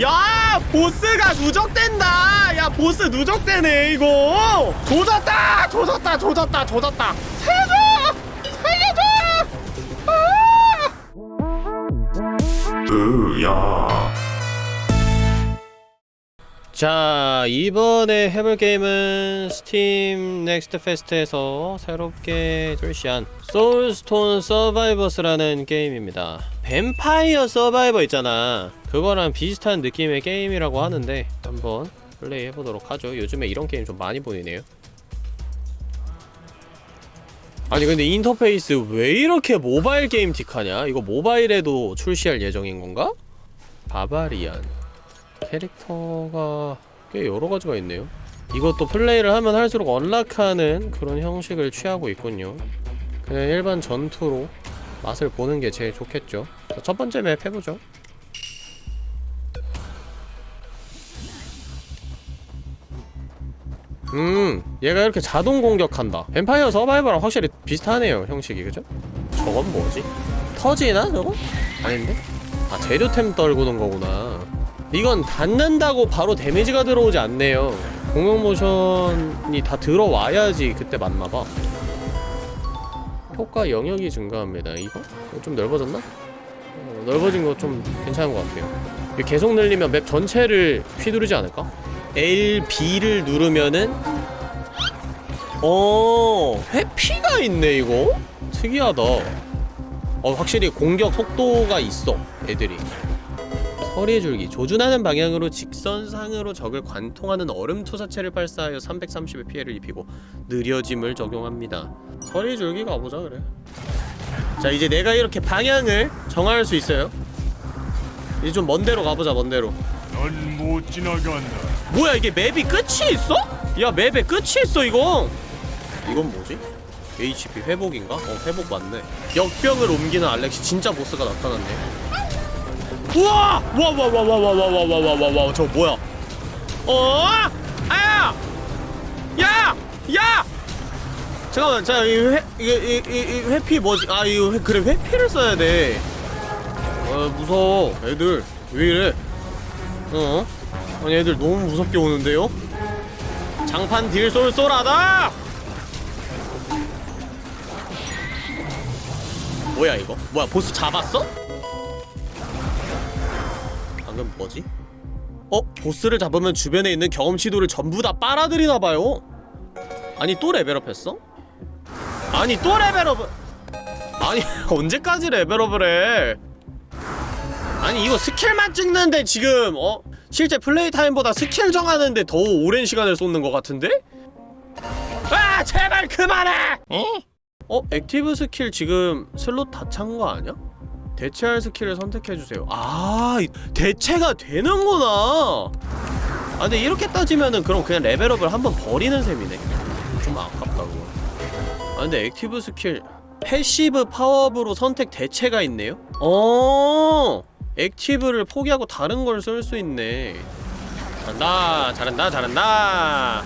야 보스가 누적된다. 야 보스 누적되네 이거. 조졌다 조졌다 조졌다 조졌다. 살려줘! 살려줘! 으야 자 이번에 해볼 게임은 스팀 넥스트 페스트에서 새롭게 출시한 소울스톤 서바이버스라는 게임입니다. 뱀파이어 서바이버 있잖아. 그거랑 비슷한 느낌의 게임이라고 하는데 한번 플레이 해보도록 하죠. 요즘에 이런 게임 좀 많이 보이네요. 아니 근데 인터페이스 왜 이렇게 모바일 게임틱하냐? 이거 모바일에도 출시할 예정인 건가? barbarian 캐릭터가 꽤 여러가지가 있네요 이것도 플레이를 하면 할수록 unlock하는 그런 형식을 취하고 있군요 그냥 일반 전투로 맛을 보는 게 제일 좋겠죠 자, 첫 번째 맵 해보죠 음 얘가 이렇게 자동 공격한다 뱀파이어 서바이버랑 확실히 비슷하네요 형식이 그죠? 저건 뭐지? 터지나 저거? 아닌데? 아 재료템 떨구는 거구나 이건 닿는다고 바로 데미지가 들어오지 않네요 공격 모션이 다 들어와야지 그때 맞나봐 효과 영역이 증가합니다 이거? 좀 넓어졌나? 어, 넓어진 거 좀 괜찮은 것 같아요 계속 늘리면 맵 전체를 휘두르지 않을까? L, B를 누르면은 어 회피가 있네 이거? 특이하다 어 확실히 공격 속도가 있어 애들이 서리의 줄기 조준하는 방향으로 직선상으로 적을 관통하는 얼음 투사체를 발사하여 330의 피해를 입히고 느려짐을 적용합니다 서리의 줄기 가보자 그래 자 이제 내가 이렇게 방향을 정할 수 있어요 이제 좀 먼데로 가보자 먼데로 넌 못 지나간다. 뭐야 이게 맵이 끝이 있어? 야 맵에 끝이 있어 이거 이건 뭐지? HP 회복인가? 어 회복 맞네 역병을 옮기는 알렉시 진짜 보스가 나타났네 우와! 와와와와와와와와와와와 저 뭐야 어? 아야! 야! 야! 잠깐만 자 이 회, 이게 이, 이, 이 회피 뭐지? 아 이거 회, 그래 회피를 써야 돼 어, 무서워 애들 왜 이래 어? 아니 애들 너무 무섭게 오는데요? 장판 딜 쏠쏠하다! 뭐야 이거? 뭐야 보스 잡았어? 뭐지? 어? 보스를 잡으면 주변에 있는 경험치도를 전부 다 빨아들이나봐요 아니 또 레벨업했어? 아니 또 레벨업 아니 언제까지 레벨업을 해 아니 이거 스킬만 찍는데 지금 어? 실제 플레이 타임보다 스킬 정하는데 더 오랜 시간을 쏟는 것 같은데? 아 제발 그만해! 어? 어? active 스킬 지금 슬롯 다 찬 거 아니야? 대체할 스킬을 선택해주세요. 아 대체가 되는구나. 아 근데 이렇게 따지면은 그럼 그냥 레벨업을 한번 버리는 셈이네 좀 아깝다 고. 아 근데 active 스킬 passive power up으로 선택 대체가 있네요? 어 active를 포기하고 다른 걸 쓸 수 있네. 잘한다 잘한다 잘한다.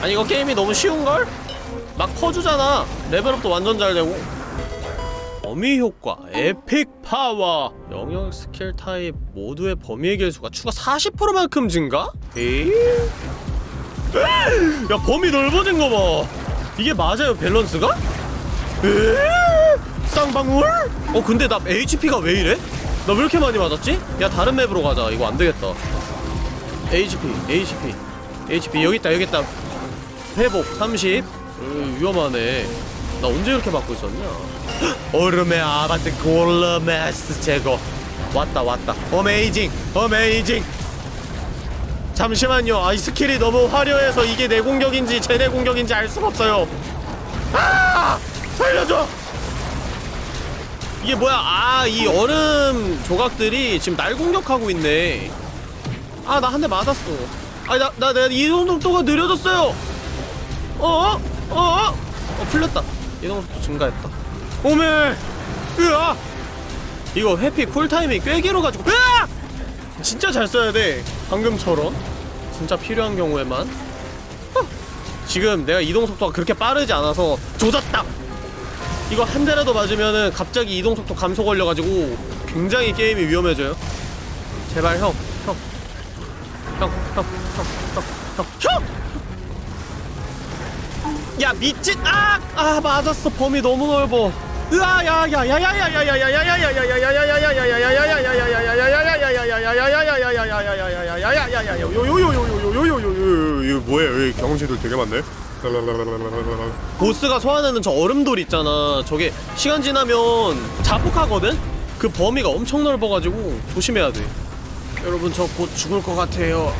아니 이거 게임이 너무 쉬운걸? 막 퍼주잖아. 레벨업도 완전 잘 되고 범위 효과 epic power 영역 스킬 타입 모두의 범위의 개수가 추가 40%만큼 증가? 에이? 야 범위 넓어진 거봐 이게 맞아요 밸런스가? 에이? 쌍방울? 어 근데 나 HP가 왜 이래? 나 왜 이렇게 많이 맞았지? 야 다른 맵으로 가자 이거 안되겠다 HP HP HP 여기있다 여기있다 회복 30 으, 위험하네 나 언제 이렇게 맞고 있었냐 얼음의 아바트 골르메스 제거. 왔다 왔다. amazing amazing. 잠시만요. 아이 스킬이 너무 화려해서 이게 내 공격인지 쟤네 공격인지 알 수가 없어요. 아! 살려줘! 이게 뭐야? 아 이 얼음 조각들이 지금 날 공격하고 있네. 아 나 한 대 맞았어. 아니 나, 나, 내가 이동 속도가 느려졌어요. 어어? 어어? 어 풀렸다. 이동 속도 증가했다 오메 으아! 이거 회피 쿨타임이 꽤 길어가지고 으아! 진짜 잘 써야 돼. 방금처럼 진짜 필요한 경우에만? 어. 지금 내가 이동 속도가 그렇게 빠르지 않아서 조졌다! 이거 한 대라도 맞으면은 갑자기 이동 속도 감소 걸려가지고 굉장히 게임이 위험해져요. 제발 형, 형. 형, 형, 형, 형, 형, 형! 야 미친! 아! 아 맞았어. 범위 너무 넓어 으아 이거 뭐야? 여기 경험치들 되게 많네. 보스가 소환하는 저 얼음돌 있잖아 저게 시간 지나면 자폭하거든? 그 범위가 엄청 넓어가지고 조심해야 돼 여러분 저 곧 죽을 것 같아요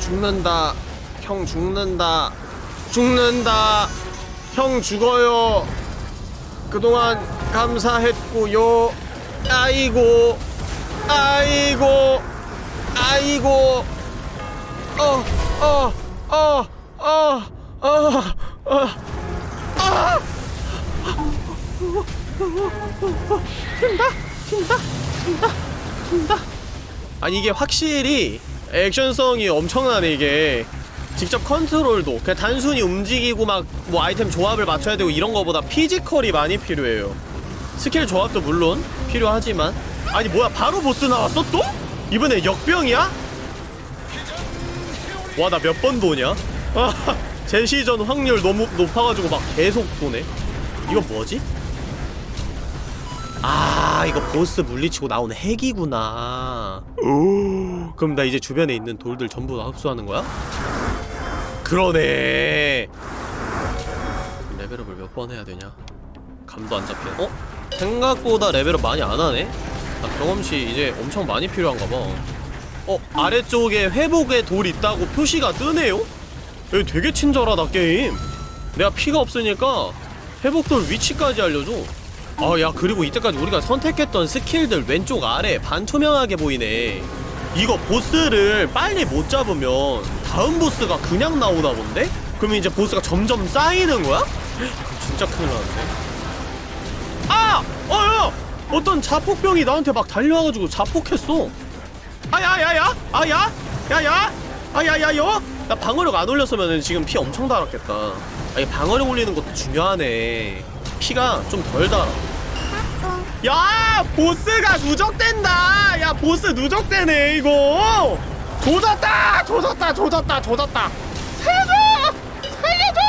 죽는다 형 죽는다 죽는다 형 죽어요 그동안 감사했고요 아이고 아이고 아이고. 어 어 어 어 어 어. 아! 튄다? 튄다? 튄다? 튄다? 아니 이게 확실히 액션성이 엄청나네 이게 직접 컨트롤도 그냥 단순히 움직이고 막 뭐 아이템 조합을 맞춰야 되고 이런 거보다 피지컬이 많이 필요해요 스킬 조합도 물론 필요하지만 아니 뭐야 바로 보스 나왔어 또? 이번에 역병이야? 와 나 몇 번 도냐? 아, 제시전 확률 너무 높아가지고 막 계속 도네 이거 뭐지? 아 이거 보스 물리치고 나오는 핵이구나 오 그럼 나 이제 주변에 있는 돌들 전부 다 흡수하는 거야? 그러네 레벨업을 몇 번 해야 되냐 감도 안 잡혀 어? 생각보다 레벨업 많이 안 하네? 아, 경험치 이제 엄청 많이 필요한가 봐 어? 아래쪽에 회복의 돌 있다고 표시가 뜨네요? 여기 되게 친절하다 게임 내가 피가 없으니까 회복돌 위치까지 알려줘 아 야 그리고 이때까지 우리가 선택했던 스킬들 왼쪽 아래 반투명하게 보이네 이거 보스를 빨리 못 잡으면 다음 보스가 그냥 나오나 본데? 그러면 이제 보스가 점점 쌓이는 거야? 진짜 큰일 나는데 아! 어, 야! 어떤 자폭병이 나한테 막 달려와가지고 자폭했어 아야야야! 아야! 야야! 아야야요! 나 방어력 안 올렸으면 지금 피 엄청 달았겠다 아니 방어력 올리는 것도 중요하네 피가 좀 덜 달아 야! 보스가 누적된다! 야 보스 누적되네 이거! 조졌다! 조졌다! 조졌다! 조졌다! 살려줘! 살려줘!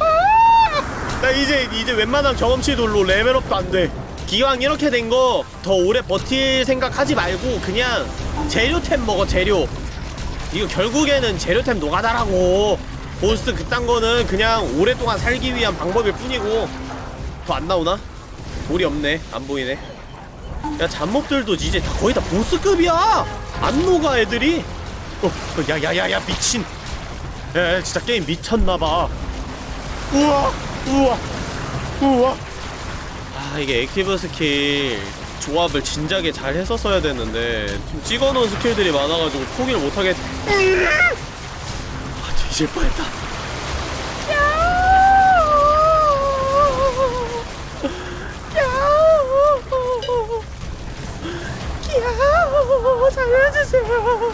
아! 나 이제 이제 웬만한 경험치 돌로 레벨업도 안 돼. 기왕 이렇게 된 거 더 오래 버틸 생각 하지 말고 그냥 재료템 먹어 재료. 이거 결국에는 재료템 노가다라고. 보스 그딴 거는 그냥 오랫동안 살기 위한 방법일 뿐이고 더 안 나오나? 돌이 없네 안 보이네. 야 잡목들도 이제 다 거의 다 보스급이야. 안 녹아 애들이. 어, 야야야야 미친. 야, 야 진짜 게임 미쳤나봐. 우와 우와 우와 아 이게 active 스킬 조합을 진작에 잘 했었어야 됐는데 좀 찍어놓은 스킬들이 많아가지고 포기를 못하겠 아 뒤질 뻔했다 살려주세요.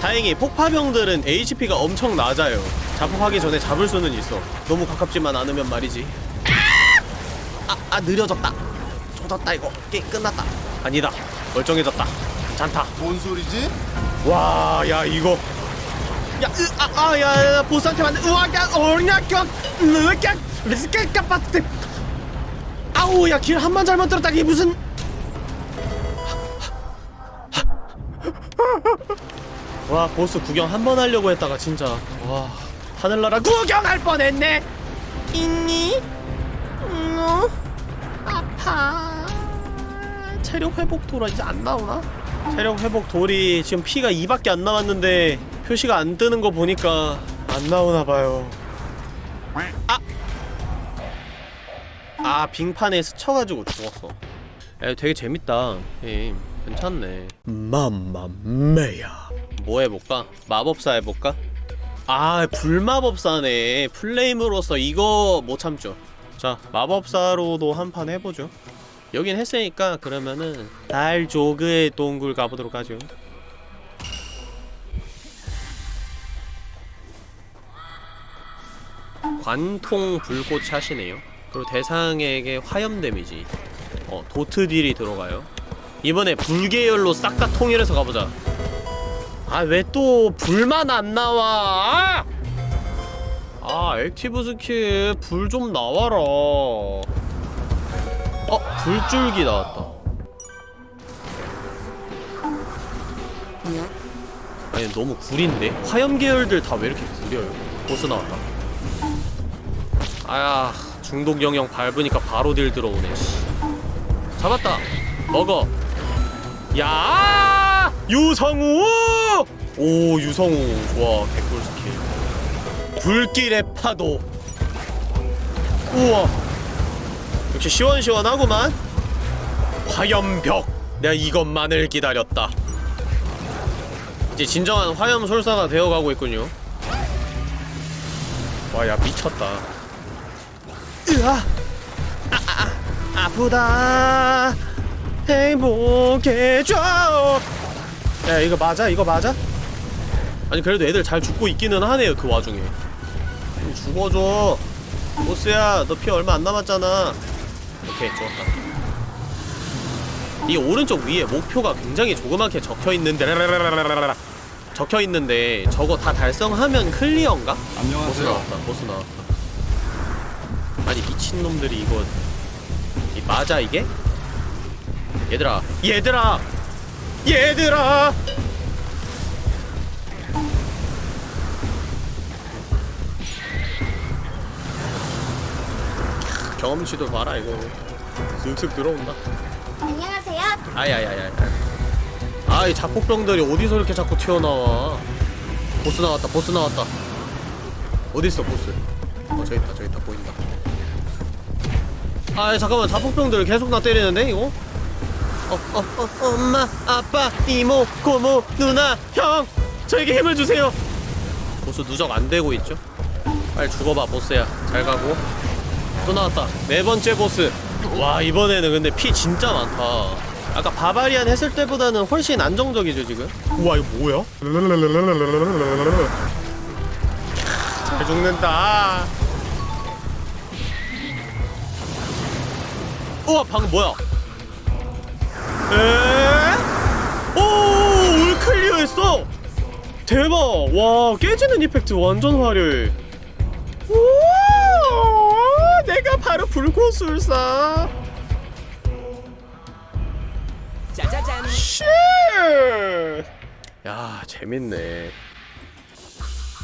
다행히 폭파병들은 HP가 엄청 낮아요. 자폭하기 전에 잡을 수는 있어. 너무 가깝지만 않으면 말이지. 아, 아 느려졌다. 조졌다 이거. 게임 끝났다. 아니다. 멀쩡해졌다. 괜찮다. 뭔 소리지? 와 야 이거. 야아아야 보스한테 맞는 우와 야 어냐격 느격 리스케 빠트 아우 야 길 한 번 잘못 들었다. 이게 무슨 와 보스 구경 한 번 하려고 했다가 진짜. 와 하늘나라 구경할 뻔했네. 있니? 응 아파. 체력 회복 돌아 이제 안 나오나? 체력 회복 돌이 지금 피가 2밖에 안 남았는데 표시가 안 뜨는 거 보니까 안 나오나 봐요. 아! 아 빙판에 스쳐가지고 죽었어. 야 되게 재밌다 게임 괜찮네. 맘마메야. 뭐 해볼까? 마법사 해볼까? 아 불마법사네. 플레임으로서 이거 못 참죠. 자 마법사로도 한 판 해보죠. 여긴 했으니까 그러면은 달 조그의 동굴 가보도록 하죠. 관통 불꽃 샷이네요. 그리고 대상에게 화염 데미지. 어 도트 딜이 들어가요 이번에 불계열로 싹 다 통일해서 가보자. 아 왜 또 불만 안 나와? 아, 아 active 스킬 불 좀 나와라. 어 불줄기 나왔다. 아니 너무 구린데? 화염 계열들 다 왜 이렇게 구려요? 보스 나왔다. 아야 중독 영역 밟으니까 바로 딜 들어오네 씨. 잡았다. 먹어 야 유성우! 오 유성우. 좋아 개꿀 스킬. 불길의 파도. 우와. 역시 시원시원하구만. 화염벽. 내가 이것만을 기다렸다. 이제 진정한 화염 솔사가 되어가고 있군요. 와 야 미쳤다. 으아! 아, 아, 아, 아프다 행복해져 야 이거 맞아 이거 맞아? 아니 그래도 애들 잘 죽고 있기는 하네요 그 와중에 좀 죽어줘 보스야 너 피 얼마 안 남았잖아 오케이 좋았다 이 오른쪽 위에 목표가 굉장히 조그맣게 적혀있는데 적혀있는데 저거 다 달성하면 클리어인가? 보스 안녕하세요. 나왔다 보스 나왔다 아니 미친놈들이 이거 이 맞아 이게? 얘들아. 얘들아. 얘들아. 경험치도 봐라 이거. 슥슥 들어온다. 안녕하세요. 아야야야 아이 자폭병들이 어디서 이렇게 자꾸 튀어나와? 보스 나왔다 보스 나왔다. 어딨어 보스? 어 저기 있다 저기 있다 보인다. 아 잠깐만 자폭병들 계속 나 때리는데 이거 어 어 어 엄마 아빠 이모 고모 누나 형. 저에게 힘을 주세요. 보스 누적 안 되고 있죠? 빨리 죽어봐 보스야. 잘 가고. 또 나왔다. 네 번째 보스. 와 이번에는 근데 피 진짜 많다. 아까 바바리안 했을 때보다는 훨씬 안정적이죠 지금? 우와 이거 뭐야? 잘 죽는다. 우와 방금 뭐야 에? 오! all clear 했어! 대박! 와 깨지는 이펙트 완전 화려해 오! 내가 바로 불고술사 짜자잔. shit! 야 재밌네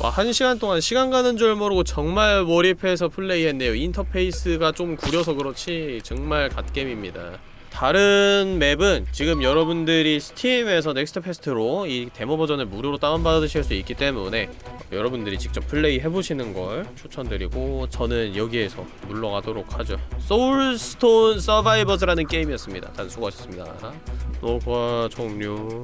와, 한 시간 동안 시간 가는 줄 모르고 정말 몰입해서 플레이했네요. 인터페이스가 좀 구려서 그렇지 정말 갓겜입니다. 다른 맵은 지금 여러분들이 스팀에서 넥스트 페스트로 이 데모 버전을 무료로 다운받으실 수 있기 때문에 여러분들이 직접 플레이 해보시는 걸 추천드리고 저는 여기에서 물러가도록 하죠. 소울스톤 서바이버즈라는 게임이었습니다. 다들 수고하셨습니다. 녹화 종료.